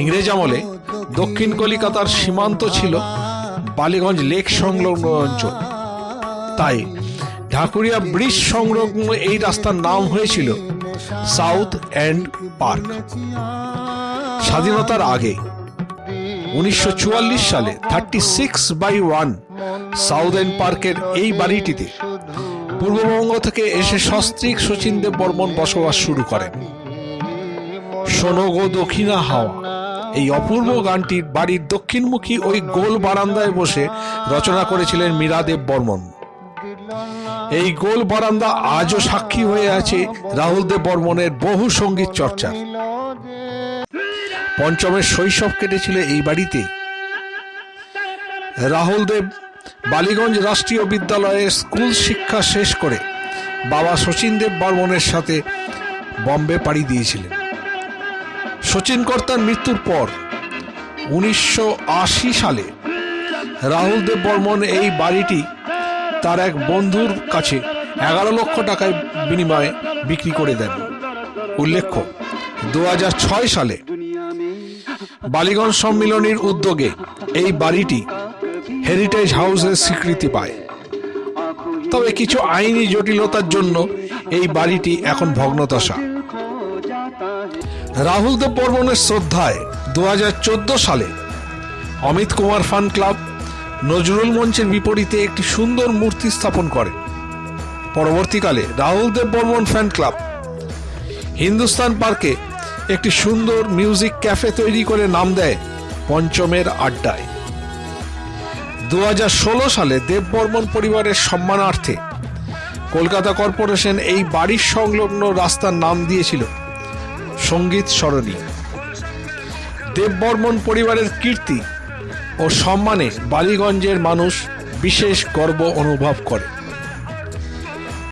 ইংরেজ আমলে দক্ষিণ কলিকাতার সীমান্ত ছিল বালিগঞ্জ লেক সংলগ্ন অঞ্চল। তাই ঢাকুরিয়া ব্রিজ সংলগ্ন এই রাস্তার নাম হয়েছিল সাউথ অ্যান্ড পার্ক। স্বাধীনতার আগে উনিশশো চুয়াল্লিশ সালে thirty six by one South End পার্কের এই বাড়িটিতে পূর্ববঙ্গ থেকে এসে সস্ত্রীক শচীনদেব বর্মন বসবাস শুরু করেন। সোনগো দক্ষিণা হাওয়া। এই অপূর্ব গানটির বাড়ির দক্ষিণমুখী ওই গোল বারান্দায় বসে রচনা করেছিলেন মীরাদেব বর্মন। এই গোল বারান্দা আজও সাক্ষী হয়ে আছে রাহুল দেব বর্মনের বহু সংগীত চর্চার। পঞ্চমের শৈশব কেটেছিল এই বাড়িতে। রাহুল দেব বালিগঞ্জ রাষ্ট্রীয় বিদ্যালয়ে স্কুল শিক্ষা শেষ করে বাবা শচীন দেব বর্মনের সাথে বম্বে পাড়ি দিয়েছিলেন। শচীন কর্তার মৃত্যুর পর উনিশশো আশি সালে রাহুল দেব বর্মন এই বাড়িটি তার এক বন্ধুর কাছে এগারো লক্ষ টাকায় বিনিময়ে বিক্রি করে দেন। উল্লেখ্য, দু হাজার ছয় সালে বালিগঞ্জ সম্মিলনীর উদ্যোগে এই বাড়িটি হেরিটেজ হাউসের স্বীকৃতি পায়। তবে কিছু আইনি জটিলতার জন্য এই বাড়িটি এখন ভগ্নদশা। রাহুল দেব বর্মনের শ্রদ্ধায় দু হাজার চোদ্দ সালে অমিত কুমার ফান ক্লাব নজরুল মঞ্চের বিপরীতে একটি সুন্দর মূর্তি স্থাপন করে। পরবর্তীকালে রাহুল দেব বর্মন ফ্যান ক্লাব হিন্দুস্তান পার্কে একটি সুন্দর মিউজিক ক্যাফে তৈরি করে নাম দেয় পঞ্চমের আড্ডায়। দু হাজার ষোলো সালে দেব বর্মন পরিবারের সম্মানার্থে কলকাতা কর্পোরেশন এই বাড়ির সংলগ্ন রাস্তার নাম দিয়েছিল সংগীত সরণী দেববর্মন পরিবারের কীর্তি ও সম্মানে বালিগঞ্জের মানুষ বিশেষ গর্ব অনুভব করে।